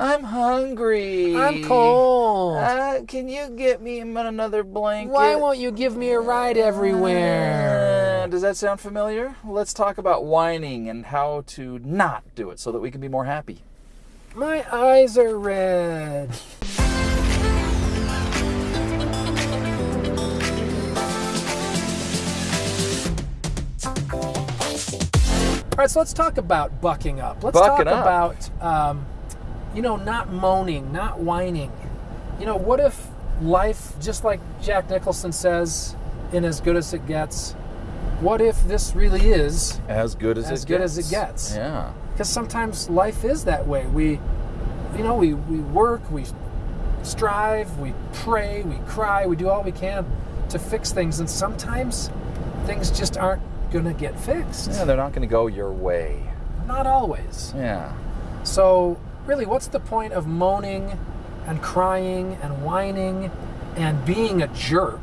I'm hungry. I'm cold. Uh, can you get me another blanket? Why won't you give me a ride everywhere? Uh, does that sound familiar? Let's talk about whining and how to not do it so that we can be more happy. My eyes are red. All right, so let's talk about bucking up. Let's Bucking talk up. about, um, you know, not moaning, not whining. You know, what if life, just like Jack Nicholson says in As Good as It Gets, what if this really is As good as As it good gets. as it gets. Yeah. because sometimes life is that way. We, you know, we, we work, we strive, we pray, we cry, we do all we can to fix things, and sometimes things just aren't going to get fixed. Yeah, they're not going to go your way. Not always. Yeah. So, really, what's the point of moaning and crying and whining and being a jerk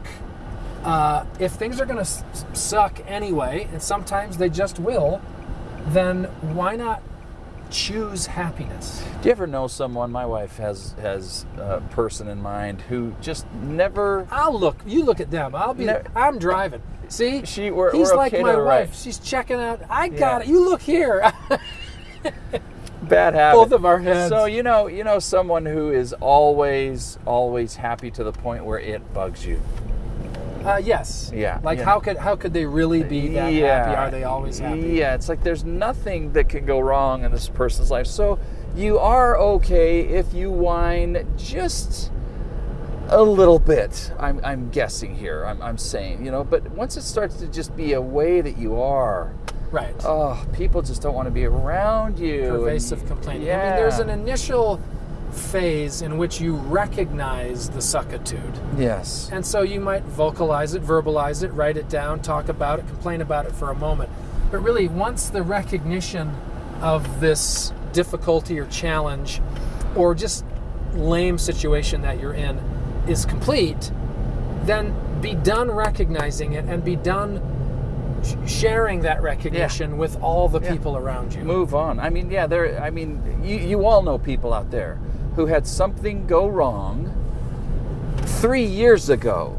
uh, if things are going to s- suck anyway, and sometimes they just will? Then why not choose happiness? Do you ever know someone? My wife has has a person in mind who just never. I'll look. You look at them. I'll be. I'm driving. See, She- we're- he's we're like okay my wife. right. She's checking out. I got Yeah. it. You look here. Bad habit. Both of our heads. So you know, you know, someone who is always, always happy to the point where it bugs you. uh, yes. Yeah, Like yeah. how could how could they really be that happy? Are they always happy? Yeah, it's like there's nothing that can go wrong in this person's life. So you are okay if you whine just a little bit. I'm, I'm guessing here. I'm, I'm saying, you know, but once it starts to just be a way that you are, Right. oh, people just don't want to be around you. and- Pervasive complaining. Yeah. I mean, there's an initial phase in which you recognize the suckitude. yes. And so you might vocalize it, verbalize it, write it down, talk about it, complain about it for a moment. But really, once the recognition of this difficulty or challenge or just lame situation that you're in is complete, then be done recognizing it and be done sharing that recognition with all the Yeah. people around you. move on. I mean, yeah, there. I mean, you, you all know people out there who had something go wrong three years ago,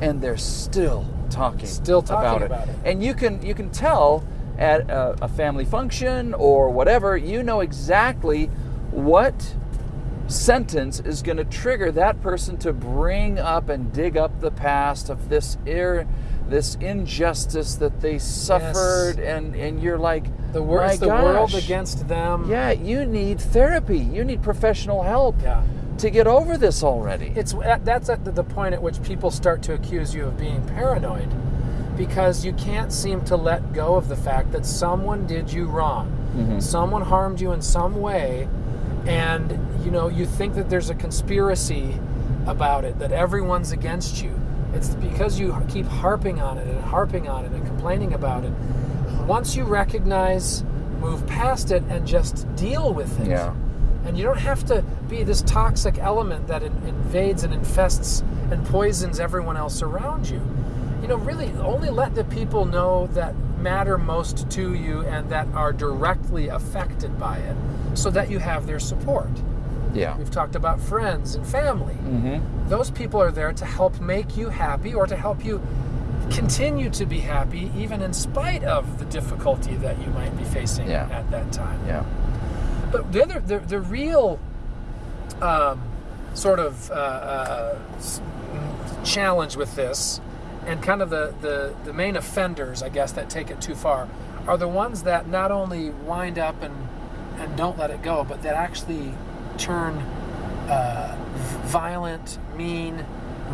and they're still talking, Still talking about, about it. And you can you can tell at a, a family function or whatever, you know exactly what sentence is going to trigger that person to bring up and dig up the past of this ir, this injustice that they suffered and and you're like The, wor- "My the world against them. Yeah, you need therapy. You need professional help Yeah. to get over this already. it's uh, that's at the- the point at which people start to accuse you of being paranoid because you can't seem to let go of the fact that someone did you wrong mm-hmm. someone harmed you in some way and you know you think that there's a conspiracy about it that everyone's against you it's because you keep harping on it and harping on it and complaining about it once you recognize move past it and just deal with it Yeah. and you don't have to be this toxic element that in, invades and infests and poisons everyone else around you. You know, really only let the people know that matter most to you and that are directly affected by it so that you have their support. Yeah. We've talked about friends and family. Mm-hmm. Those people are there to help make you happy or to help you continue to be happy even in spite of the difficulty that you might be facing Yeah. at that time. Yeah. But the other, the, the real um, sort of uh, uh, challenge with this, and kind of the, the, the main offenders, I guess, that take it too far, are the ones that not only wind up and, and don't let it go, but that actually turn uh, violent, mean,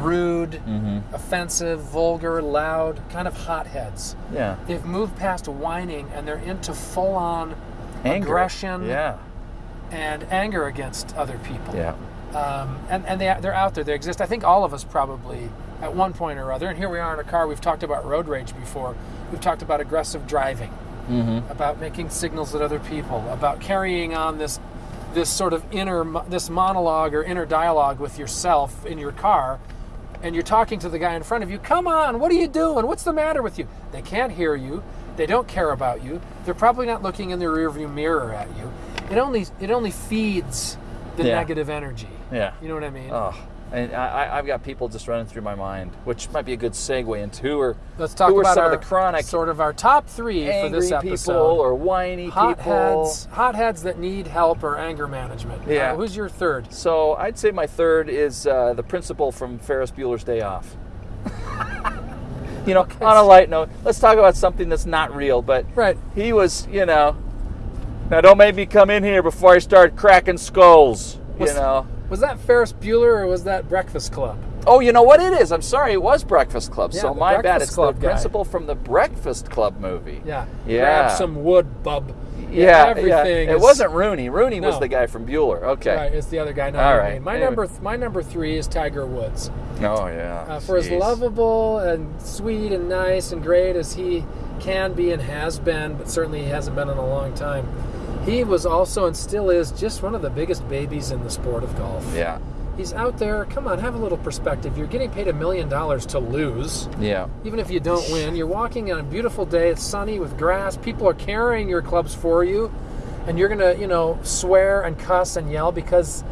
rude, Mm-hmm. offensive, vulgar, loud, kind of hotheads. Yeah. They've moved past whining and they're into full on aggression Yeah. and anger against other people. Yeah. Um, and and they, they're out there. They exist. I think all of us probably at one point or other. And here we are in a car. We've talked about road rage before. We've talked about aggressive driving, Mm-hmm. about making signals at other people, about carrying on this this sort of inner this monologue or inner dialogue with yourself in your car. And you're talking to the guy in front of you. Come on, what are you doing? What's the matter with you? They can't hear you. They don't care about you. They're probably not looking in the rearview mirror at you. It only it only feeds the Yeah. negative energy. Yeah. You know what I mean? Oh, and I, I- I've got people just running through my mind, which might be a good segue into who are Let's talk about some our of the chronic sort of our top three for angry this people episode. or whiny people. Hotheads, hotheads that need help or anger management. Yeah. Uh, who's your third? So I'd say my third is uh, the principal from Ferris Bueller's Day Off. you know, on a light note, let's talk about something that's not real, but Right. he was, you know. Now don't make me come in here before I start cracking skulls. Was- you know. Was that Ferris Bueller or was that Breakfast Club? Oh, you know what it is? I'm sorry, it was Breakfast Club. Yeah, so my bad. It's Club the guy. principal from the Breakfast Club movie. Yeah. Yeah. Grab some wood, bub. Yeah, Everything. yeah. It is- wasn't Rooney. Rooney was the guy from Bueller. Okay. Right, it's the other guy. No, All no. My Anyway. number, th- my number three is Tiger Woods. Oh yeah. Uh, for as lovable and sweet and nice and great as he can be and has been, but certainly he hasn't been in a long time. He was also and still is just one of the biggest babies in the sport of golf. Yeah. He's out there. Come on, have a little perspective. You're getting paid a million dollars to lose. Yeah. Even if you don't win, you're walking on a beautiful day. It's sunny with grass. People are carrying your clubs for you, and you're gonna, you know, swear and cuss and yell because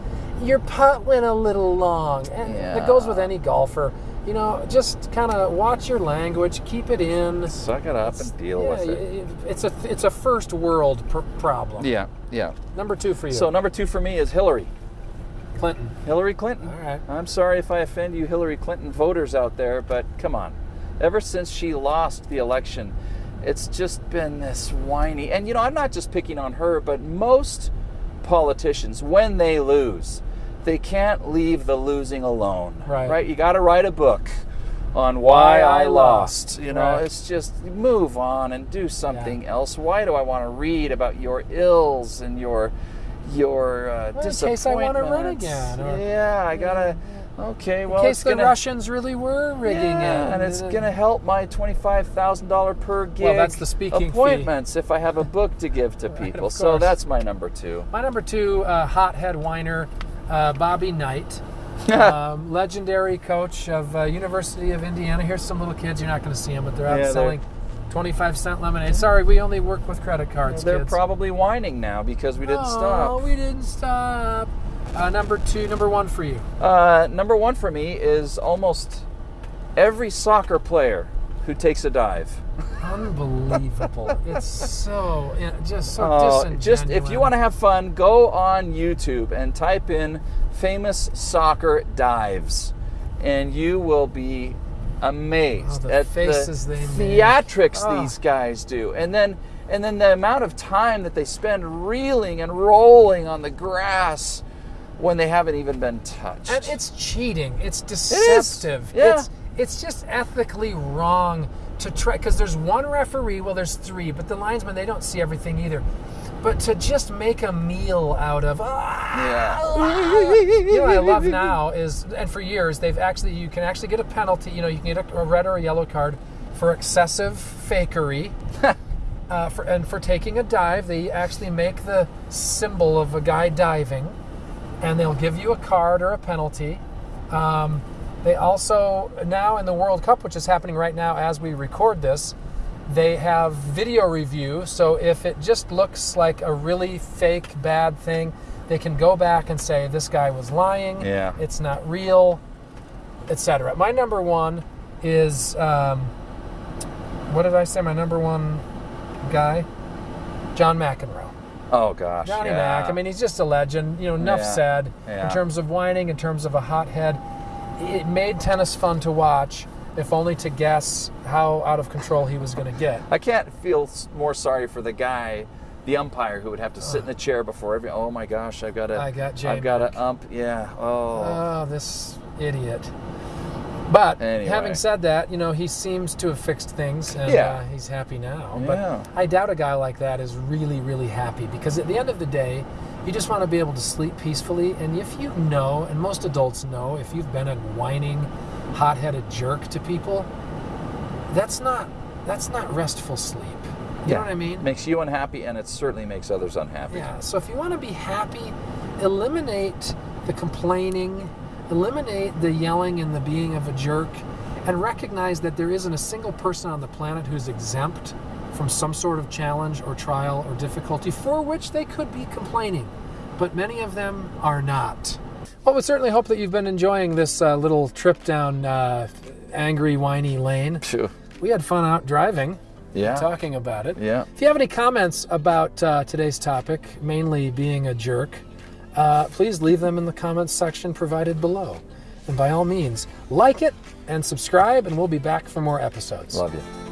your putt went a little long. And that goes with any golfer. You know, just kind of watch your language, keep it in. Suck it up and deal yeah, with it. It's a it's a first world pr- problem. Yeah. Yeah. Number two for you, So number two for me is Hillary. Clinton. Hillary Clinton. All right. I'm sorry if I offend you Hillary Clinton voters out there, but come on. Ever since she lost the election, it's just been this whiny. And you know, I'm not just picking on her, but most politicians, when they lose, they can't leave the losing alone. Right. Right? You got to write a book on why, Why I I lost. You know, Right. it's just move on and do something else. Why do I want to read about your ills and your your uh, Well, in case I wanna run disappointments? again, or- yeah, I gotta. Okay, well, In case the gonna, Russians really were rigging yeah, it, and it's gonna help my twenty-five thousand dollar per gig Well, that's the speaking fee. appointments if I have a book to give to people. of so that's my number two. My number two, uh, hothead whiner, uh, Bobby Knight, um, legendary coach of uh, University of Indiana. Here's some little kids. You're not going to see them, but they're out Yeah, they're- selling 25 cent lemonade. Sorry, we only work with credit cards. They're kids. probably whining now because we didn't Oh, stop. Oh, we didn't stop. Uh, number two, number one for you. Uh, number one for me is almost every soccer player who takes a dive. Unbelievable. it's so just so Oh, just if you want to have fun, go on YouTube and type in famous soccer dives, and you will be amazed Oh, the at faces the they make. theatrics Oh. these guys do. And then and then the amount of time that they spend reeling and rolling on the grass when they haven't even been touched. And it's cheating. It's is. deceptive. Yeah. It's it's just ethically wrong to try because there's one referee. Well, there's three, but the linesmen they don't see everything either. But to just make a meal out of yeah. you know what I love now is and for years they've actually you can actually get a penalty. You know you can get a, a red or a yellow card for excessive fakery. Uh, for, and for taking a dive, they actually make the symbol of a guy diving, and they'll give you a card or a penalty. Um, they also now in the World Cup, which is happening right now as we record this, they have video review. So if it just looks like a really fake bad thing, they can go back and say this guy was lying. Yeah. it's not real, etc. My number one is um, what did I say? My number one guy, John McEnroe. Oh gosh. Johnny yeah. Mac. I mean, he's just a legend. You know, enough Yeah. said. Yeah. In terms of whining, in terms of a hothead, it made tennis fun to watch, if only to guess how out of control he was going to get. I can't feel more sorry for the guy, the umpire, who would have to sit in a chair before every. Oh my gosh, I've got to. I got J I've got to ump. Yeah. Oh. Oh, this idiot. But Anyway. having said that, you know, he seems to have fixed things and Yeah. uh, he's happy now. Yeah. But I doubt a guy like that is really, really happy because at the end of the day, you just want to be able to sleep peacefully. And if you know, and most adults know, if you've been a whining, hot headed jerk to people, that's not that's not restful sleep. You know what I mean? Makes you unhappy, and it certainly makes others unhappy. Yeah. So if you want to be happy, eliminate the complaining, eliminate the yelling and the being of a jerk, and recognize that there isn't a single person on the planet who's exempt from some sort of challenge or trial or difficulty for which they could be complaining. but many of them are not. Well, we certainly hope that you've been enjoying this uh, little trip down uh, angry, whiny lane. Phew. We had fun out driving, Yeah. talking about it. Yeah. If you have any comments about uh, today's topic, mainly being a jerk, uh, please leave them in the comments section provided below. And by all means, like it and subscribe, and we'll be back for more episodes. Love you.